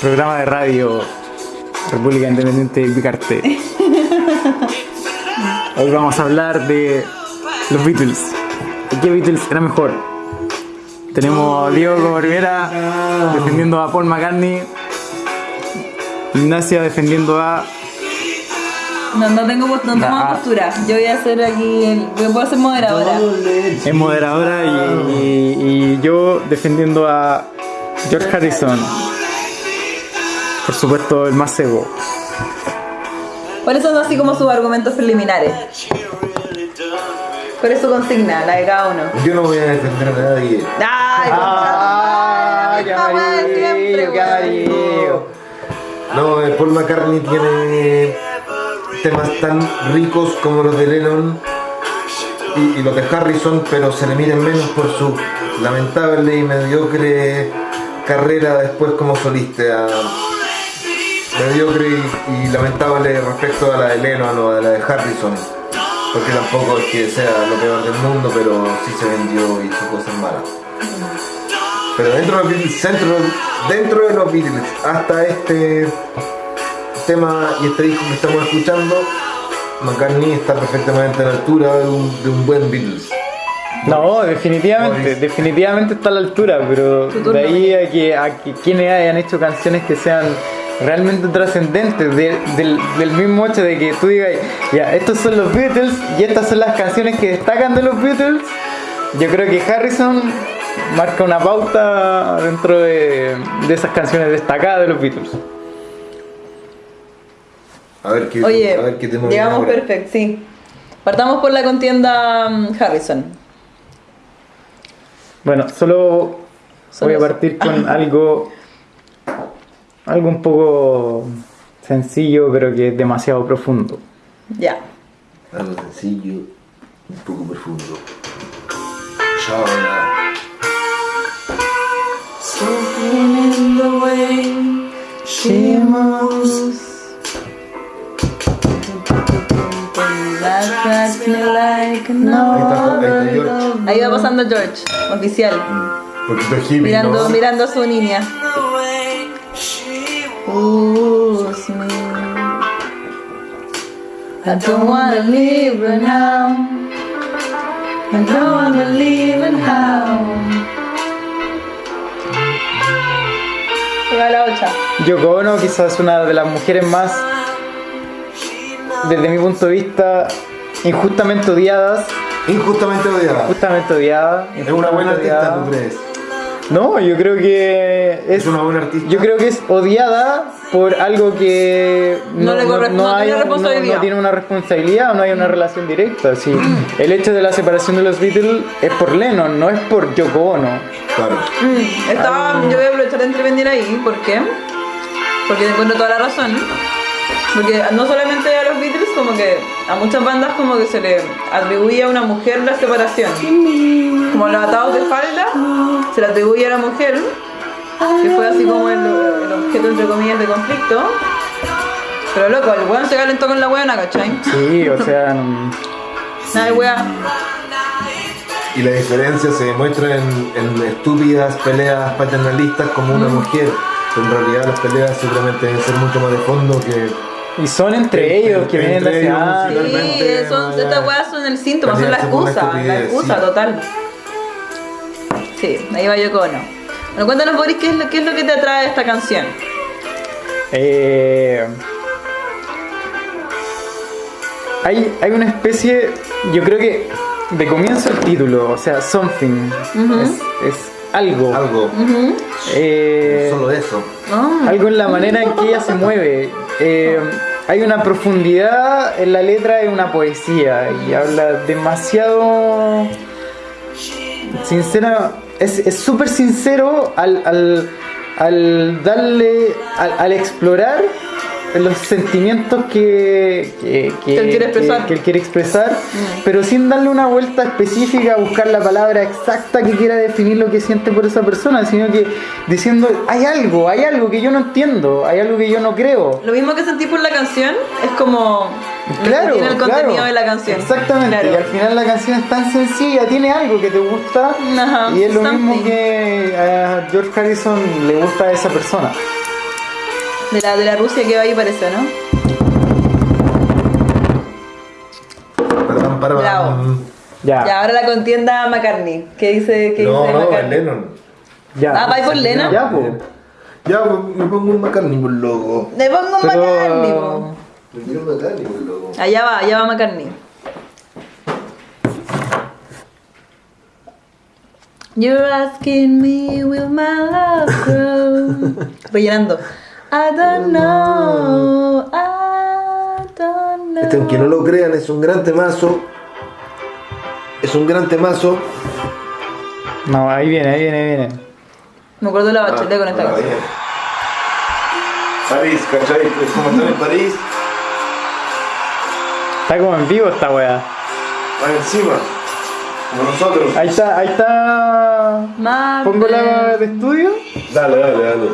programa de radio República Independiente de Picarte. Hoy vamos a hablar de los Beatles. ¿Y qué Beatles era mejor? Tenemos a Diego como primera defendiendo a Paul McCartney. Ignacia defendiendo a. No, no tengo, no tengo Ah. postura. Yo voy a hacer aquí. El, yo puedo ser moderadora. Es moderadora y, y- y yo defendiendo a George Harrison. Por supuesto, el más cego. ¿Cuáles son así como sus argumentos preliminares? ¿Cuál es su consigna? La de cada uno. Yo no voy a defender a nadie. ¡Ay, ¡Ah! ¡Qué amarillo! ¡Qué amarillo! No, eh, Paul McCartney tiene temas tan ricos como los de Lennon y, y los de Harrison, pero se le miren menos por su lamentable y mediocre carrera después como solista. Mediocre y, y lamentable respecto a la de Lennon o a la de Harrison. Porque tampoco es que sea lo peor del mundo, pero sí se vendió y hizo cosas malas. Pero dentro de los Beatles, dentro, dentro de los Beatles, hasta este tema y este disco que estamos escuchando, McCartney está perfectamente a la altura de un, de un buen Beatles. No, definitivamente, definitivamente está a la altura, pero de ahí a que, a que quienes hayan hecho canciones que sean realmente trascendentes, de- del, del mismo hecho de que tú digas, ya, estos son los Beatles y estas son las canciones que destacan de los Beatles, yo creo que Harrison marca una pauta dentro de, de esas canciones destacadas de los Beatles. A ver qué, Oye, a ver qué viene llegamos perfecto, sí. Partamos por la contienda mm, Harrison. Bueno, solo Solo voy a partir con algo, algo un poco sencillo, pero que es demasiado profundo. Ya. Algo sencillo, un poco profundo. Chao. Something in the way she moves. That's me like no Ahí va pasando George, oficial, mirando, ¿no? mirando a su niña. Oohs me. I don't wanna leave her now. I don't wanna leave her how. Yoko Ono quizás es una de las mujeres más, desde mi punto de vista, injustamente odiadas. Injustamente odiada. Justamente odiada. Es una buena injustamente artista. ¿tú crees? No, yo creo que es, Es una buena artista. Yo creo que es odiada por algo que No le corre- no hay tiene una responsabilidad o no hay una relación directa. Sí. El hecho de la separación de los Beatles es por Lennon, no es por Yoko Ono. Claro. Mm, estaba, yo voy a aprovechar de intervenir ahí, ¿por qué? Porque encuentro toda la razón. Porque no solamente a los Beatles, como que a muchas bandas como que se le atribuye a una mujer la separación. Como los atados de falda, se le atribuye a la mujer, que fue así como el, el objeto entre comillas de conflicto. Pero loco, el weón se calentó con la weona, ¿cachai? Sí, o sea, mm, Nada de wea. Y la diferencia se demuestra en, en estúpidas peleas paternalistas como una mujer. Pero en realidad las peleas seguramente deben ser mucho más de fondo que... y son entre Entre- ellos que vienen de ellos, ah, sí. Son, estas weas son el síntoma, son la excusa, la excusa sí. total. Sí, ahí va Yoko Ono. Bueno, cuéntanos Boris, ¿qué es, lo, ¿qué es lo que te atrae de esta canción? Eh, hay, hay una especie, yo creo que de comienzo el título, o sea, something, es, es algo. Algo. Eh, Solo eso. Ah, algo en la manera en que ella se mueve. Eh, hay una profundidad en la letra y una poesía y habla demasiado sincera es es súper sincero al, al, al darle al explorar los sentimientos que, que, Que él quiere expresar. que- que él quiere expresar, pero sin darle una vuelta específica a buscar la palabra exacta que quiera definir lo que siente por esa persona, sino que diciendo, hay algo, hay algo que yo no entiendo, hay algo que yo no creo. Lo mismo que sentí por la canción es como Claro, tiene el contenido claro. de la canción. Exactamente, Claro. y al final la canción es tan sencilla, tiene algo que te gusta Ajá, y es lo mismo que a George Harrison le gusta a esa persona. De la, de la Rusia que va ahí parece, ¿no? Perdón, para Bravo. Ya. Ya, ahora la contienda McCartney. ¿Qué dice, qué No, dice no, McCartney? Lennon. Ya. Ah, ¿vais por Lennon? Ya, pues. Ya, pues, me pongo un McCartney por loco. Le pongo un Pero- McCartney, po. Me quiero un McCartney por loco. Allá va, allá va McCartney. You're asking me, will my love grow? Rellenando. I don't know, I don't know. Este, aunque no lo crean, es un gran temazo. Es un gran temazo. No, ahí viene, ahí viene, ahí viene. Me acuerdo de la bachelet con esta Ah, canción. bien. París, ¿cachai? Es como estar en París, Está como en vivo esta weá. van encima. Como nosotros. Ahí está, ahí está. My Pongo la de estudio. Dale, dale, dale.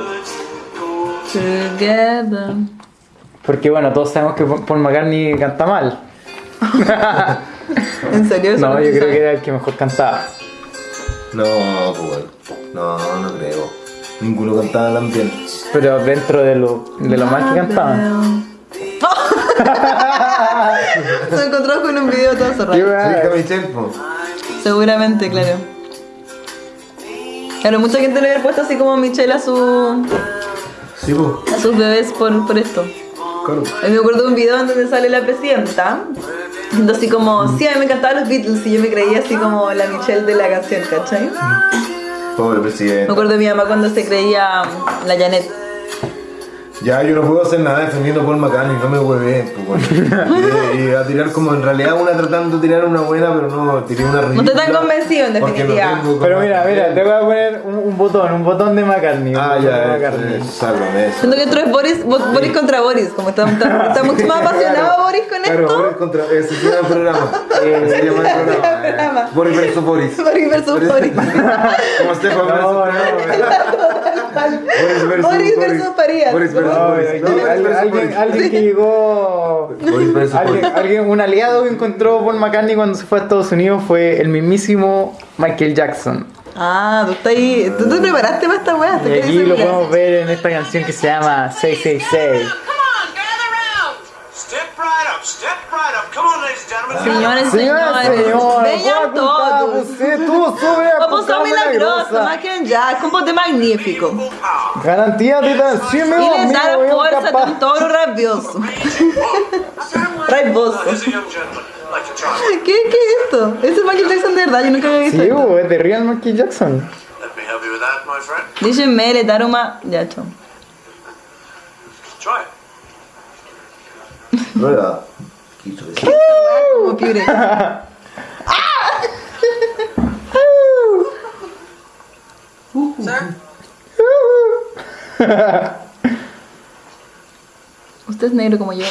Together. Porque bueno, todos sabemos que Paul McCartney canta mal. ¿En serio? No, yo creo sabe. que era el que mejor cantaba. No, pues bueno. No, no creo. Ninguno cantaba tan bien. Pero dentro de lo, de lo mal que cantaban. Se encontró con un video todo cerrado. Seguramente, claro. Claro, mucha gente le había puesto así como Michelle a, su, Sí, a sus bebés por, por esto. Claro. A mí me acuerdo de un video en donde sale la presidenta, así como, sí, a mí me encantaban los Beatles y yo me creía así como la Michelle de la canción, ¿cachai? Pobre Me presidente. acuerdo de mi mamá cuando se creía la Janet. Ya, yo no puedo hacer nada defendiendo a Paul McCartney, no me hueve, pues. Y, y a tirar como en realidad una tratando de tirar una buena, pero no, tiré una ridícula. estoy tan convencido, en no definitiva. tengo Pero mira, mira, te voy a poner un, un botón, un botón de McCartney. Ah, botón de ya, McCartney. eh, sálvame eso. Siento que esto es Boris, Bo- Boris contra Boris, como está, está, está mucho más apasionado Boris con Claro, esto. Boris contra. Ese se llama el programa. Eh, se llama el programa. eh, programa. Boris versus Boris. Boris versus Boris. Como Stefan No, no, versus. no. Boris versus Farías. Boris versus No, Boris. alguien, No, Boris versus alguien, Boris. alguien que llegó. Boris versus Alguien, Boris. alguien, un aliado que encontró Paul McCartney cuando se fue a Estados Unidos fue el mismísimo Michael Jackson. Ah, tú estás ahí. ¿Tú te preparaste para esta weá? Y aquí lo podemos ver en esta canción que se llama 666. Señores, Señora, señores, señora, vengan todos. Você, tú sube a a milagrosa, compote magnífico. Garantía de meu Y le amigo, da eu fuerza de capaz. un toro rabioso. Raivoso. Ladies and young gentlemen, like to try. ¿Qué, ¿Qué es esto? Ese es Michael Jackson de verdad, yo nunca había visto. Sí, esto. bo, es de Real Michael Jackson. Let me help you with that, my friend. Dice Mere, Daruma. Ya, chao. Try it. Quiso decir. Como piure. Usted es negro como yo.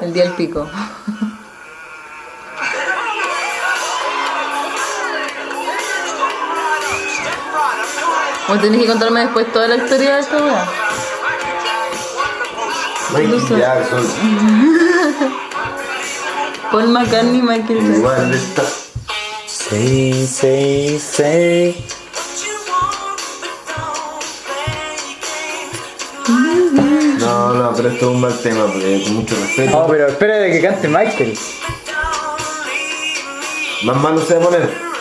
El día del pico. Vos tenés que contarme después toda la historia de esta weá. Michael Jackson. Paul McCartney, Michael Jackson. Igual está. Sí, sí, sí. No, no, pero esto es un mal tema, porque con mucho respeto. No, pero espera de que cante Michael. Más malo se va a poner.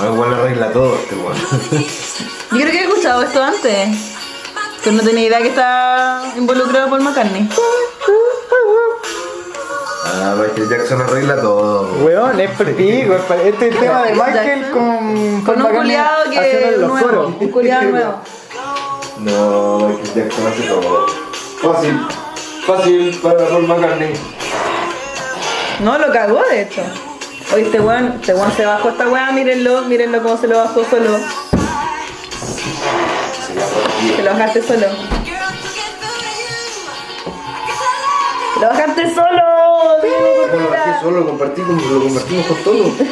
Ah, igual arregla todo este weón. Yo creo que he escuchado esto antes. Pero no tenía idea que está involucrado Paul McCartney. Ah, Michael Jackson arregla todo. Weón, es perdido. Este es el tema de Michael con. Con un McCartney culiado que los nuevo. coros. Un culiado nuevo. No, Michael Jackson hace todo. Fácil. Fácil para Paul McCartney. No, lo cagó de hecho. Oye, este weón, este weón se bajó esta weá, mírenlo, mírenlo cómo se lo bajó solo. Se lo bajaste solo. Se lo bajaste solo. Lo bajé solo, lo, compartí con- lo compartimos con todo.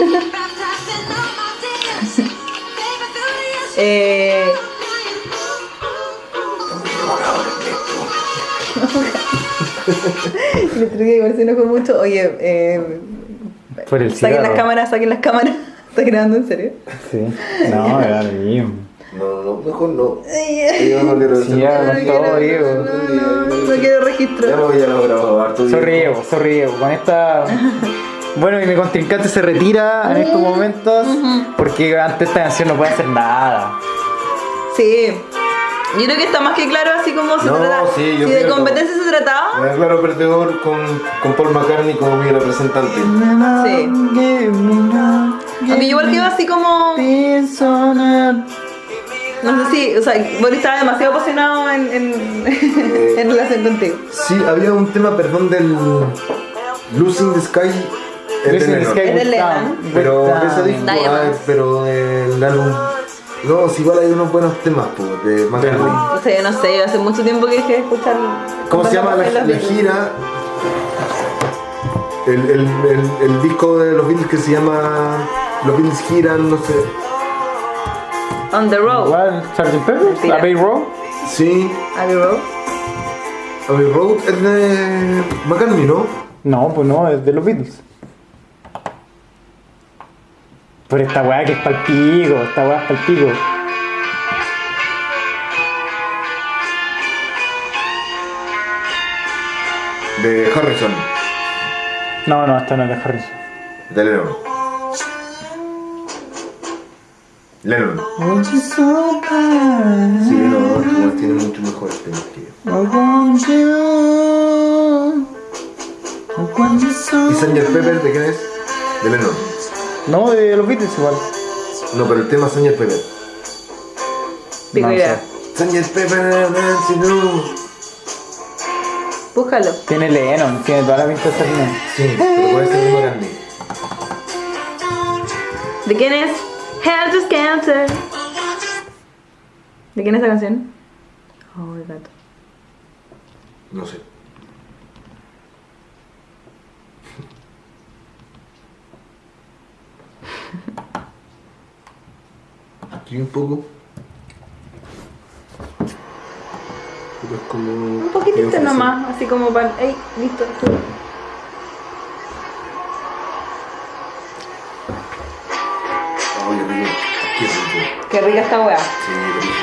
Eh, Le entregué igual se enojó mucho. Oye, eh, Por el Saquen las cámaras, saquen las cámaras. ¿Estás grabando en serio? Sí. No, era lo mismo. No, no, mejor no. Yo no quiero Sí, ya, nada. con todo, Diego. No, no, no quiero Ya registro. me voy a lo grabado harto. Diego, sorry, Diego. Con esta. Bueno, y mi contrincante se retira en estos momentos porque ante esta canción no puede hacer nada. Sí. Yo creo que está más que claro así como se No, trata. sí, yo si de competencia se trataba. Me declaro perdedor con, con Paul McCartney como mi representante. Sí. Aunque yo igual quedo así como. No sé si. O sea, Boris estaba demasiado apasionado en, en, en relación contigo. Sí, había un tema, perdón, del Losing the Sky. el de Lennon. Sky Es de Good Lennon. Time, Pero de ese disco, ay, pero del álbum. No, si igual hay unos buenos temas, pues, de McCartney. O sea, yo no sé, yo hace mucho tiempo que dejé de escuchar. ¿Cómo se llama la, gira? El, el, el, el disco de los Beatles que se llama Los Beatles giran, no sé. On the road. ¿Cuál? ¿Sgt. Pepper? ¿Abbey Road? Sí, Abbey Road. Abbey Road es de McCartney, ¿no? No, pues no, es de los Beatles. Por esta weá que es pa'l pico, esta weá es pa'l pico. De Harrison, No, no, esta no es de Harrison. de Lennon. Lennon. Sí, no, no, tiene mucho que yo. ¿Y Sgt. Pepper de quién es? De Lennon. No, de los Beatles igual. No, pero el tema Sgt. Pepper. Pico No idea. Sgt. Pepper, Nancy, no. Búscalo. Tiene Lennon, tiene toda la pinta de ser Lennon. Sí, pero puede ser de McCartney. ¿De quién es? Helter Skelter. ¿De quién es esa canción? Oh, el gato. No sé. Aquí un poco. Pero es como. Un poquitito nomás, así como para. ¡Ey! Listo. Ay, qué rico. Rica esta weá. Sí, rico.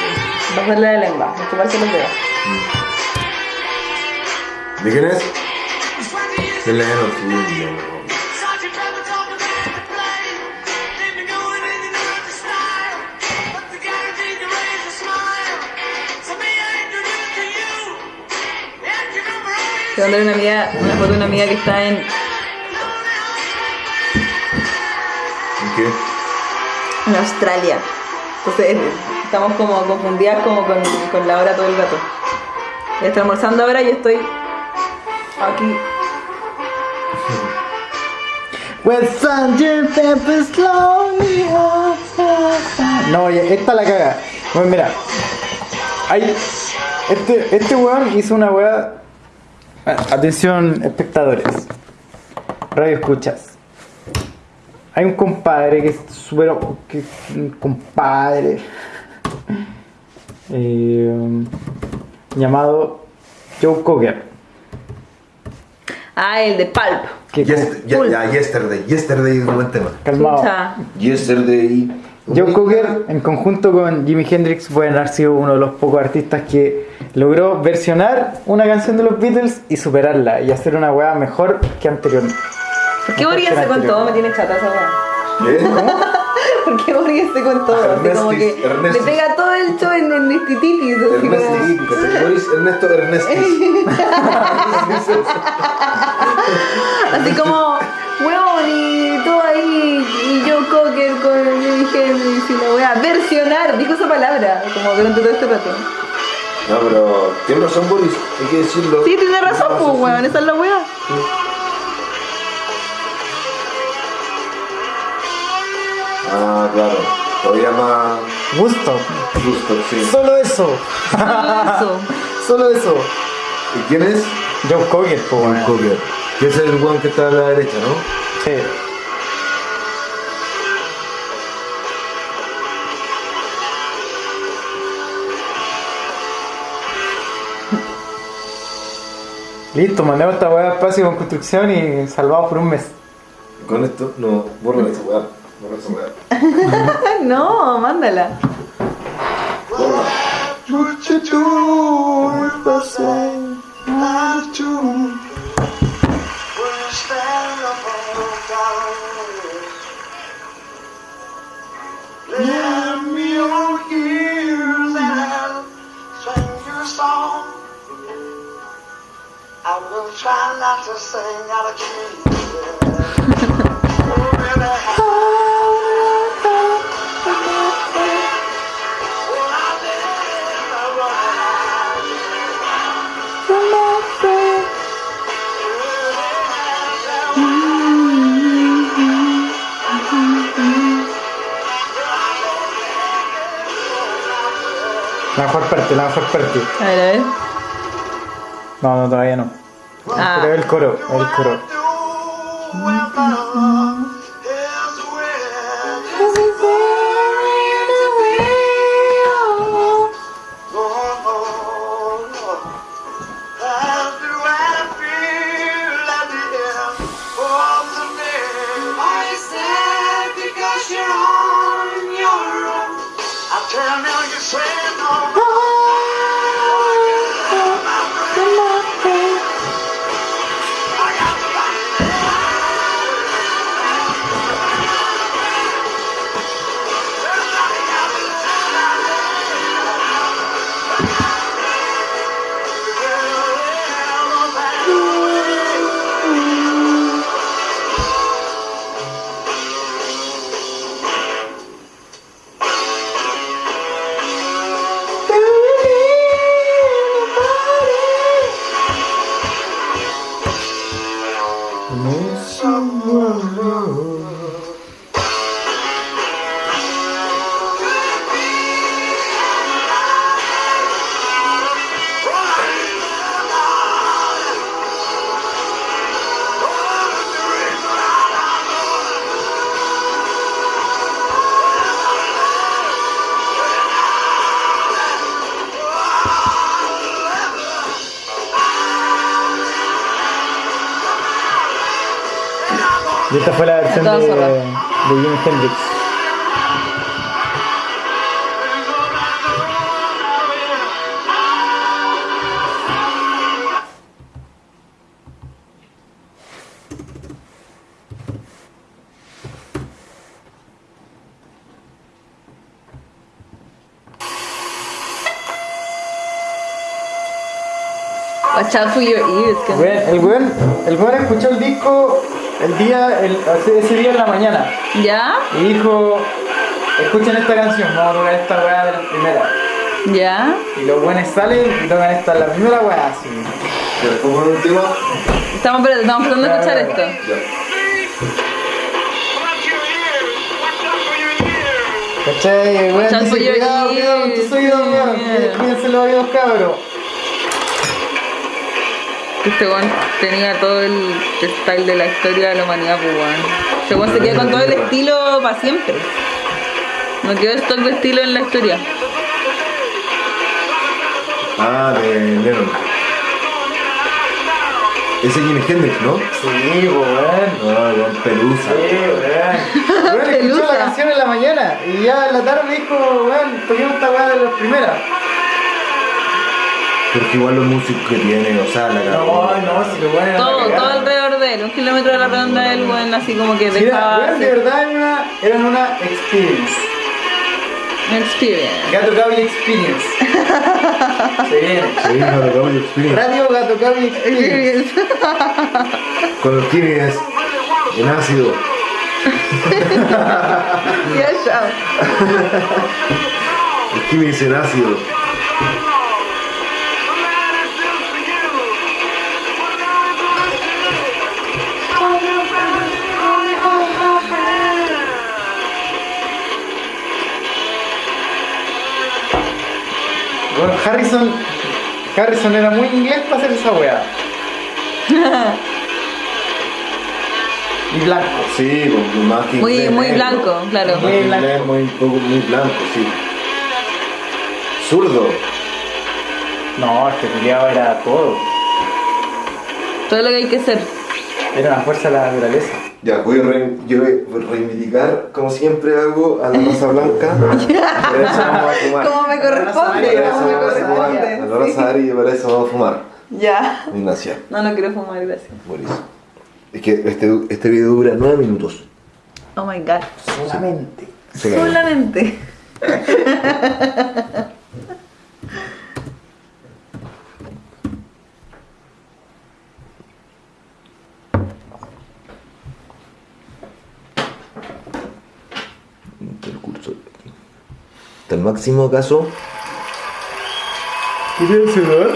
Pasarle la lengua, chuparse los dedos. ¿De quién es? De Lennon, Te mandé una amiga, una foto de una amiga que está en, ¿En qué? en Australia. Entonces estamos como confundidas como con, con la hora todo el rato. Ella está almorzando ahora y yo estoy aquí. Well, Sgt. Pepper slowly No, ya, esta la caga. Bueno, mira. Hay, este, este weón hizo una weá. A- Atención, espectadores. Radio escuchas. Hay un compadre que es súper. que- Un compadre. eh, llamado Joe Cocker. Ah, el de Pulp. Que ya, yesterday. Yesterday es un buen tema. calmado. Yesterday. Joe Cocker, en conjunto con Jimi Hendrix, pueden haber sido uno de los pocos artistas que logró versionar una canción de los Beatles y superarla y hacer una weá mejor que anterior. ¿Por qué Boris se con todo? Me tiene chata esa weá. ¿Qué? ¿Por qué Boris se con todo? Así como que Ernestis, Ernestis. le pega todo el show en como... Ernestis. Boris Ernesto Ernestis. Así como, weón, y todo ahí, y yo Hendrix y la weá, versionar, dijo esa palabra, como durante todo este rato. No, pero tiene razón Boris, hay que decirlo. Sí, tiene razón, pues weón, esa es la weá. Ah, claro. Todavía más Gusto. justo, sí. Solo eso. Eso. Solo eso. ¿Y quién es? Joe Cocker, po, John weón. Cocker. Que es el one que está a la derecha, ¿no? Sí. Listo, mandemos esta weá a espacio con construcción y salvados por un mes. Con esto, no, borra esa weá. Borra esa weá. No, mándala. Me your ears and I'll sing your song. I will try not to sing out of key. Oh. La mejor parte, la mejor parte. A ver, a ver. No, no, todavía no. Ah. Pero el coro, el coro. Y esta fue la versión de, de Jimi Hendrix. Watch out for your ears. el weón, el weón escuchó el disco el día, el, ese día en la mañana ¿Ya? y dijo, escuchen esta canción, vamos a tocar esta weá de las primeras. ¿Ya? Y los buenos salen y tocan esta, la primera weá así. ¿Cómo el último? Estamos, espérate, estamos tratando de escuchar esto. Ya. ¿Cachai? Your cuidado, cuidado con tus oídos, cuídense los oídos, cabros. Este weón tenía todo el style de la historia de la humanidad, pues weón. Este weón se queda con todo el estilo para siempre. No quedó stock de estilo en la historia. Ah, de Lennon. Ese Jimi Hendrix, ¿no? Sí, weón. Ah, weón, pelusa. Sí, weón. Weón, escuchó Pelusa. la canción en la mañana y ya en la tarde dijo, weón, toquemos esta weá de las primeras. Porque igual los músicos que tiene, o sea, la No, cagó. no, si lo era Todo, la cagada. todo alrededor de él. Un kilómetro de la redonda del weón así como que Sí, era, dejaba weón, de verdad era una, eran una experience. experience. Gato Cable Experience. Se viene. Sí, la cagó el Experience. Radio Gato Cable Experience. Con los Kimi es en ácido. Ya, chao. El Kimi es en ácido. Bueno, Harrison, Harrison era muy inglés para hacer esa weá. y blanco. Sí, pues, más que Muy, inglés muy blanco, claro. Muy blanco. inglés, muy, muy blanco, sí. Zurdo. No, este culiado era todo. Todo lo que hay que ser. Era una fuerza de la naturaleza. Ya, voy a re- yo voy a reivindicar, como siempre hago, a la raza blanca. Por eso vamos a fumar. Como me corresponde, como me vamos a fumar. A la corresponde. raza Ari, por eso vamos a fumar. Ya. Ignacia, No, no quiero fumar, gracias. eso. Es que este, este video dura 9 minutos. Oh my god. Solamente. Solamente. Hasta el máximo acaso. ¿Quieres el celular?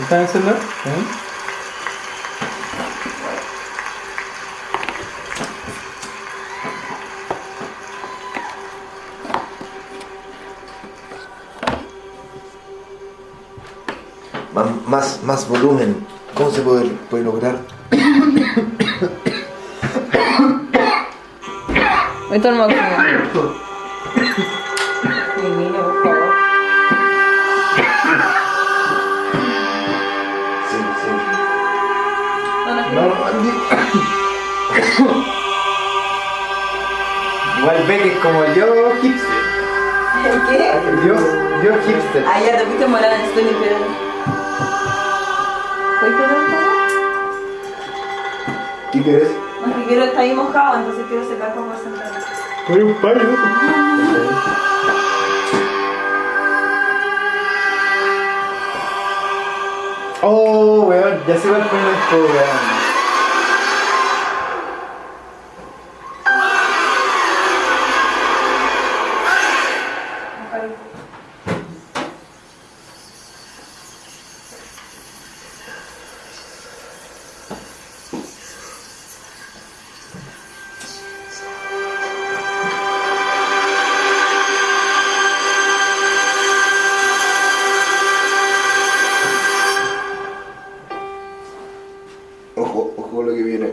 ¿Está en el celular? ¿Eh? Más, más, más volumen. ¿Cómo se puede, puede lograr? Esto no me. Mi niño, por favor. Sí, sí. No, no, No, Igual ve que es como yo hipster. ¿Qué? Yo, yo hipster. Ah, ya te fuiste morada, estoy limpiando. ¿Puedes pegar un poco? ¿Qué quieres? No, es que quiero estar ahí mojado, entonces quiero secar para sentar. Soy un. Oh, weón, ya se va a poner esto, weón. Ojo, ojo lo que viene.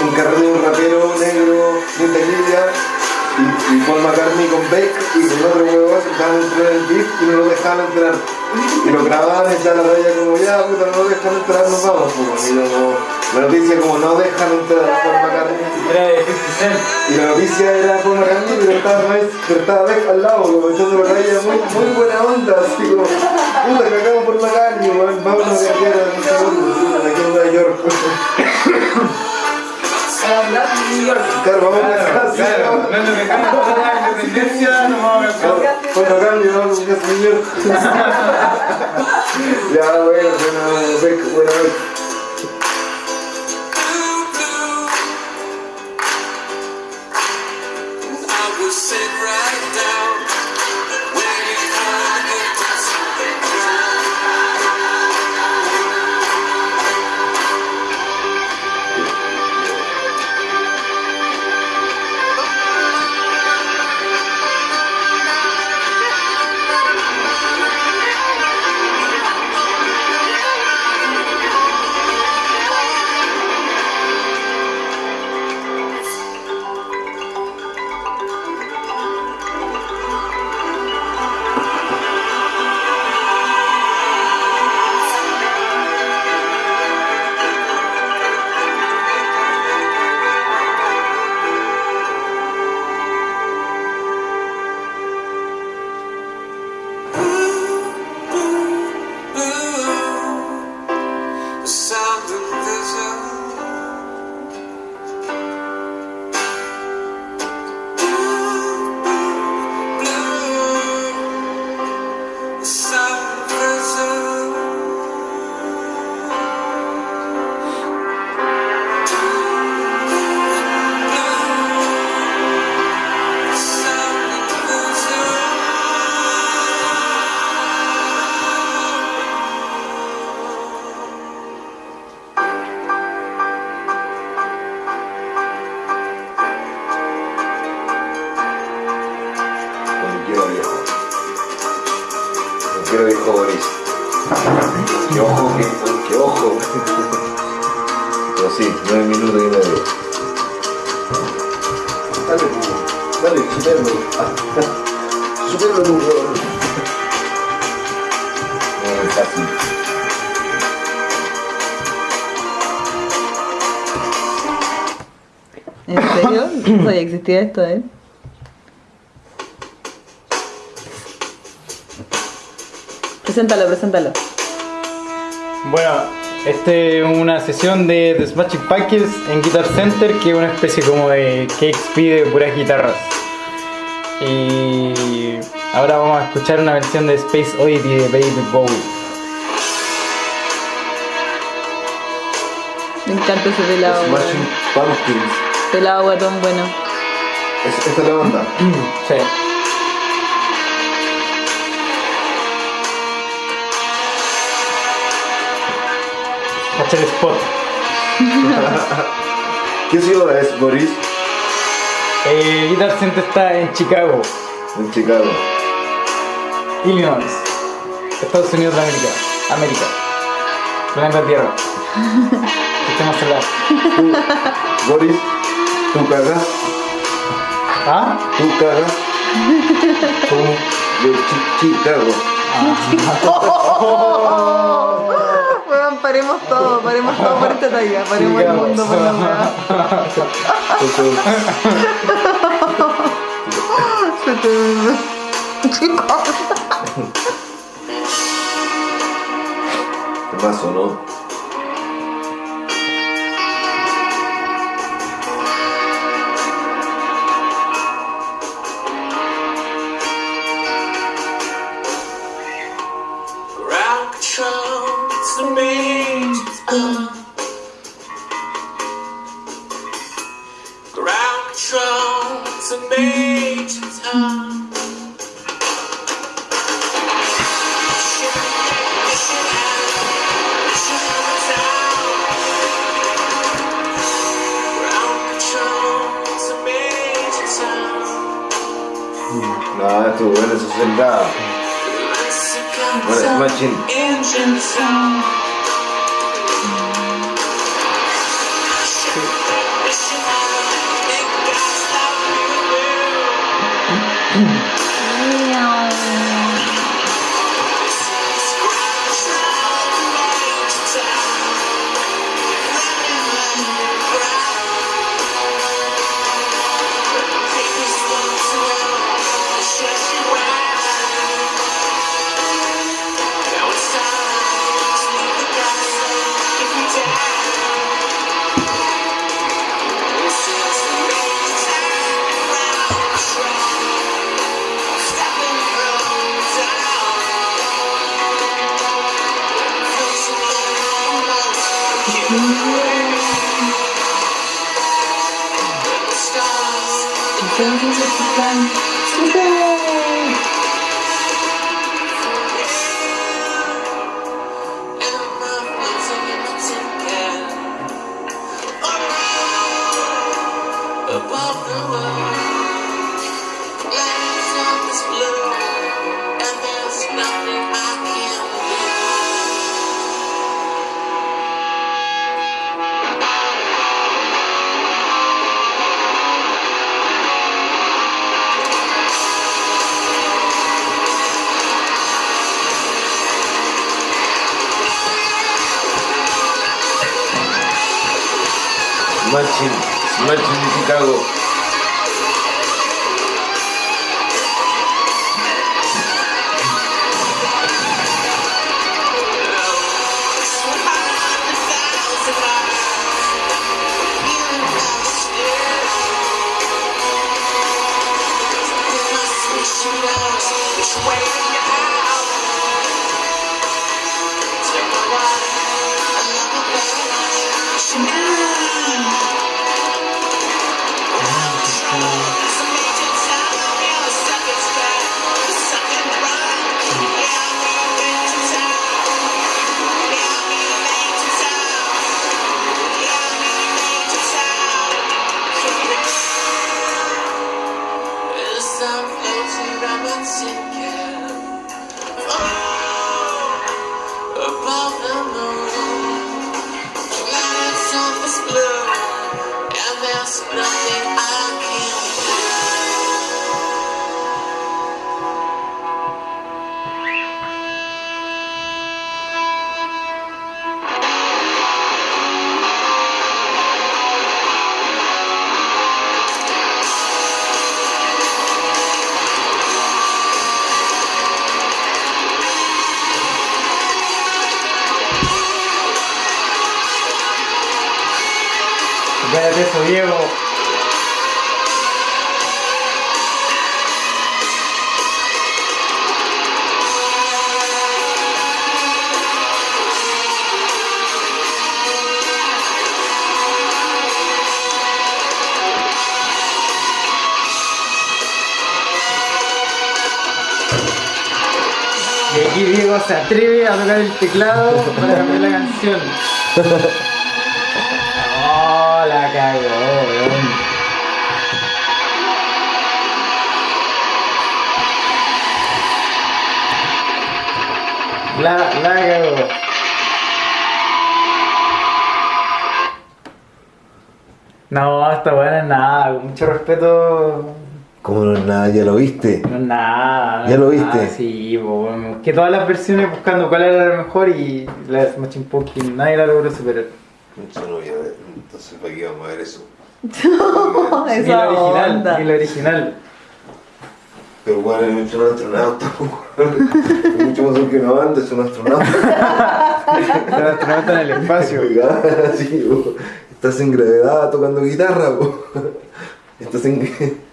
Un rapero negro muy tecnicia y, y Paul McCartney con Beck y con otro huevón se estaban entrar en el beat y no lo dejaban entrar. Y lo grababan y ya la raya como ya puta no lo dejan entrar, nos vamos pues. Y luego la noticia como no dejan entrar a Paul McCartney. Era de 50 Cent. Y la noticia era Paul McCartney, pero estaba, pero estaba Beck al lado, como echando la raya muy, muy buena onda, así como, puta que acabamos por McCartney, vámonos a viajar a un segundo, aquí en Nueva York. New York. Claro, vamos a viajar, sí, Claro, vamos. no es lo que cambia la independencia, no vamos a casar. Por McCartney, vamos a un señor. Ya, bueno, buena Beck, buena Beck. I will sit Dale. Dale, superlo. Superlo, Hugo. No es fácil. ¿En serio? No existía esto, ¿eh? Preséntalo, preséntalo. Bueno, este es una sesión de The Smashing Pumpkins en Guitar Center, que es una especie como de KXP de puras guitarras. Y ahora vamos a escuchar una versión de Space Oddity de Baby Bowie. Me encanta ese pelado. Smashing Pumpkins. Pelado guatón bueno. Es- Esta es la banda. Sí. El spot. ¿Qué ciudad es, Boris? Eh, Guitar Center está en Chicago, En Chicago. Illinois, Estados Unidos de América. América. Planeta Tierra. Sistema solar. Tú, Boris, tú cagas, ¿Ah? tú cagas. Tú, de Chi- Chicago. Weón, paremos todo, paremos todo por esta talla, paremos el mundo por la weá. Se te- ¿Qué pasó, no? Bueno, eso es Smashing, Smashing de Chicago. Eso, Diego. Y aquí Diego se atreve a tocar el teclado para cambiar la canción. Cagó, weón. La, la cagó. No, esta buena es nada, con mucho respeto. Como no es nada, ya lo viste. No es nada. no ¿Ya lo nada, viste? sí, po, que todas las versiones buscando cuál era la mejor y la de Smashing Pumpkins nadie la logró superar. No voy a ver, entonces ¿para qué vamos a ver eso? Ni Esa la original, onda. ni la original. Pero bueno, es mucho un astronauta, es mucho más que una banda, es un astronauta. El astronauta en el espacio. sí, estás en gravedad tocando guitarra, po. estás en...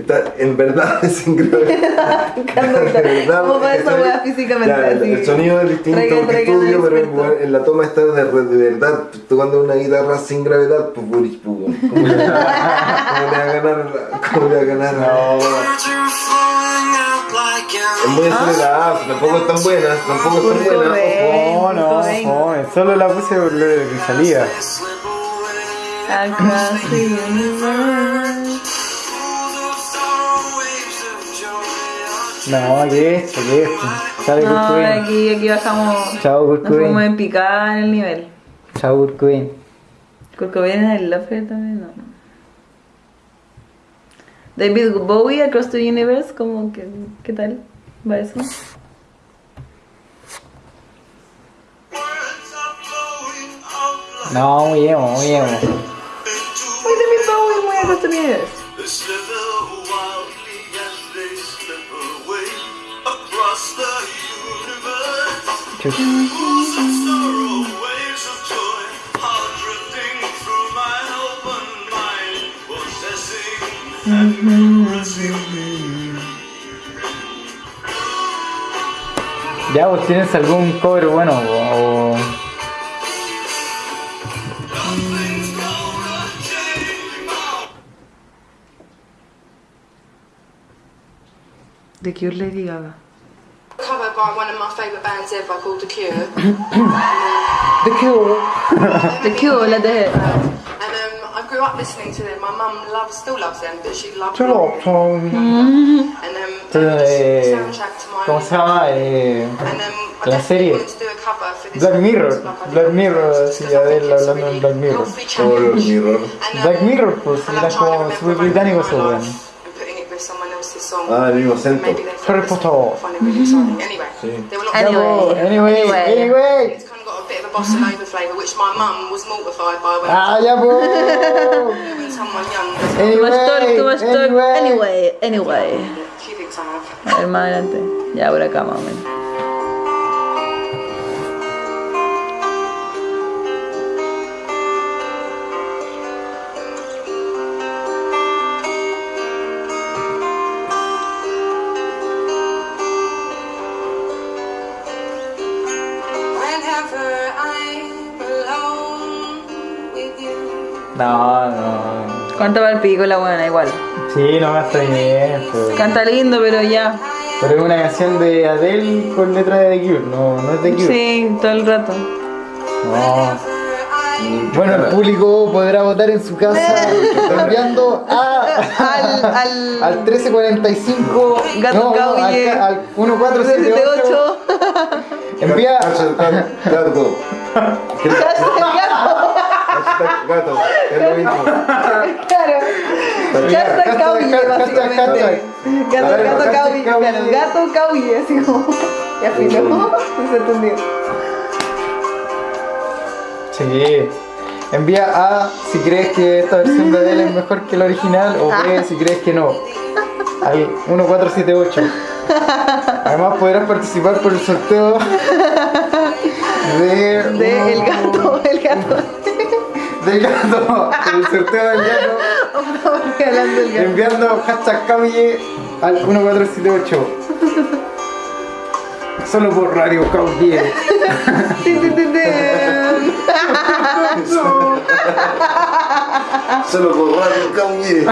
Está, en verdad es. En verdad, ¿Cómo va esa weá físicamente? Ya, el, así? el sonido es distinto Traigan, que traigan estudio, pero en, en la toma está de, de verdad tocando una guitarra sin gravedad, pues pues. ¿cómo le va a ganar? ¿Cómo le va a ganar? Es muy acelerada, tampoco están buenas, tampoco están Kurt buenas. Cobain. ojo. No, no, Cobain. joven. Solo la puse por lo que salía. Across the No, ¿qué es esto? ¿Qué es esto? Sale Kurt No, Cobain. aquí, aquí bajamos. Chao, Kurt Nos fuimos en picada en el nivel. Chao, Kurt Cobain. Kurt Cobain es el Lover también, no. David Bowie, Across the Universe, como que, ¿qué tal? ¿Va eso? No, muy emo, muy emo. Muy David Bowie, muy Across the Universe. Ya, vos tienes algún cover bueno o. De Cure Lady Gaga. Cover by one of my favourite bands ever called The Cure. The Cure. The Cure, la de... and um, I grew up listening to them. My mum loves, still loves them, but she loved them. Cholo. And um, they the soundtrack to my ¿Cómo se? Eh, And um, I la serie. wanted to do a cover for this Black Mirror. like Black Mirror, Christmas, sí, 'cause I think Adele hablando really de Black Mirror. healthy Color. Mirror. Um, Black Mirror, pues, I era love como remember súper a moment británico in song. Ah, el mismo acento. Maybe they Harry Potter. find it. Anyway, Sí. there were lots Anyway. of Anyway, Anyway. anyway. It's kind of got a bit of a bossa nova flavour, which my mum was mortified by when, Ah, ya, when someone young does it. Too much talk, too much talk. Anyway. Anyway, anyway. She thinks I have. A ver. Ya, por acá más Canta para el pico la buena, igual. Sí, no me está bien, pero, Canta lindo, pero ya. pero es una canción de Adele con letra de The Cure, no, no es The Cure. Sí, todo el rato. No. Bueno, el público podrá votar en su casa enviando a, Al, al, al 1345 Gato no, al, al 1478 78. envía Gato. Hashtag Gato. Es lo mismo. Claro. Gato hashtag, básicamente. Gato. Cauye. Claro, gato Cauye, así como. Ya filo. No se entendió. Sí. Envía A si crees que esta versión de Adele es mejor que la original o B si crees que no. Al 1478. Además podrás participar por el sorteo de, De el gato, el gato. Del gato. El sorteo del gato. Estamos regalando el gato. Enviando hashtag Cauye al 1478. Solo por Radio tin. Solo por Radio Cauye.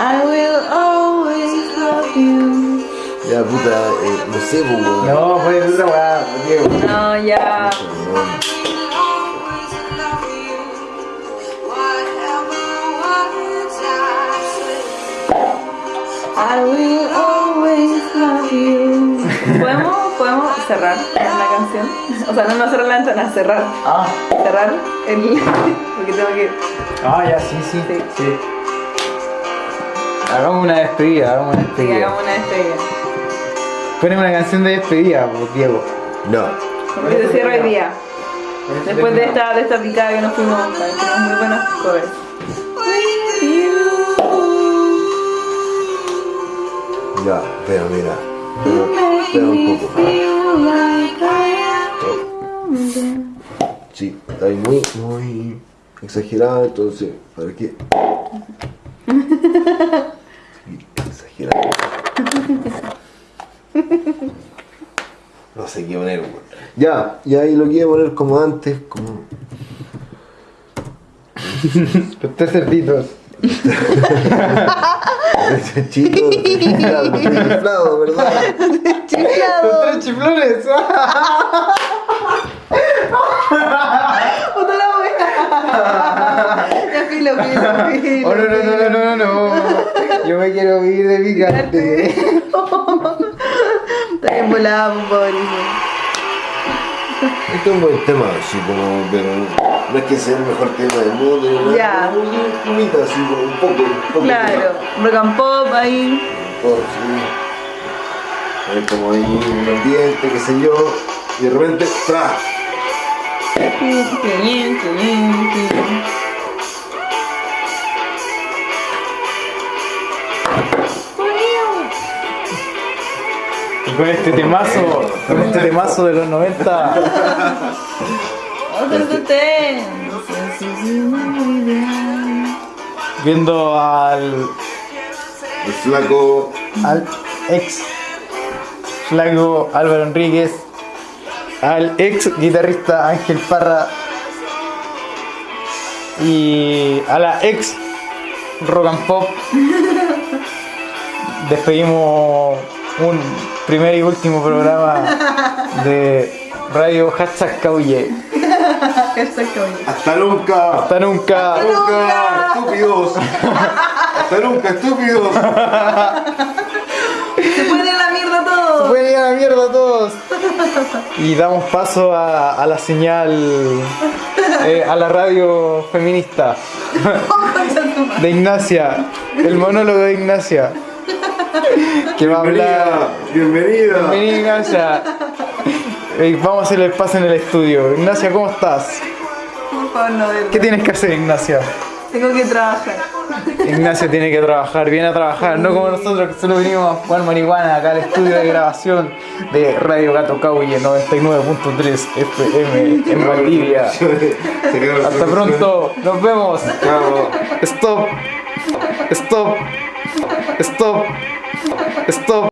I will always love you. Ya puta, eh, no sé, pues, weón. No, pues otra weá, Diego. No, ya. I will always love you. ¿Podemos, podemos cerrar la canción? O sea, no, no cerrar la ventana, cerrar. Ah, Cerrar el. Porque tengo que. ah, ya, sí, sí, Sí. sí. Hagamos una despedida, hagamos una Sí, despedida. hagamos una despedida. Ponemos una canción de despedida, Diego. No. Que se cierra el día. Después de esta, de esta picada que nos fuimos, tenemos muy buenos covers. Ya, pero mira. Pero, espera un poco. Sí, está ahí muy, muy exagerada, entonces, ¿para qué? Sí, exagerada. No sé qué poner, weón. Ya, y ahí lo quiero poner como antes, como. Usted cerditos. Chico, claro, estoy inflado, ¿verdad? Los tres chiflones. ¡Puta la wea! Ya filo, filo, filo. Oh, no, no, no, no, no, no. Yo me quiero vivir de picante. Está bien volada, favorito. Este es un buen tema, así como, pero no es que sea el mejor tema del mundo, ni nada, Ya. como así como un poco, un poco. Claro, rock and pop ahí. Un poco, sí. Hay como ahí un ambiente, qué sé yo, y de repente, ¡tra! Y con este temazo, con este temazo de los 90, Otro tetén. viendo al, El flaco, al ex flaco Álvaro Enríquez, al ex guitarrista Ángel Parra y a la ex Rock and Pop. Despedimos un primer y último programa de Radio Hashtag Cauye. Hasta nunca. Hasta nunca. Hasta nunca. Estúpidos. Hasta nunca, estúpidos. Se puede la mierda todo. Pueden ir a la mierda todos. Y damos paso a, a la señal, eh, a la radio feminista de Ignacia, el monólogo de Ignacia, que va a hablar. Bienvenida. Bienvenida. Vení Ignacia, Eh, vamos a hacer el paso en el estudio. Ignacia, ¿cómo estás? Por favor, no de ¿Qué tienes que hacer, Ignacia? Tengo que trabajar. Ignacia tiene que trabajar, viene a trabajar, no como nosotros que solo venimos a jugar marihuana acá al estudio de grabación de Radio Gato Cauye 99.3 FM en Valdivia. Hasta pronto, nos vemos. Stop, stop, stop, stop.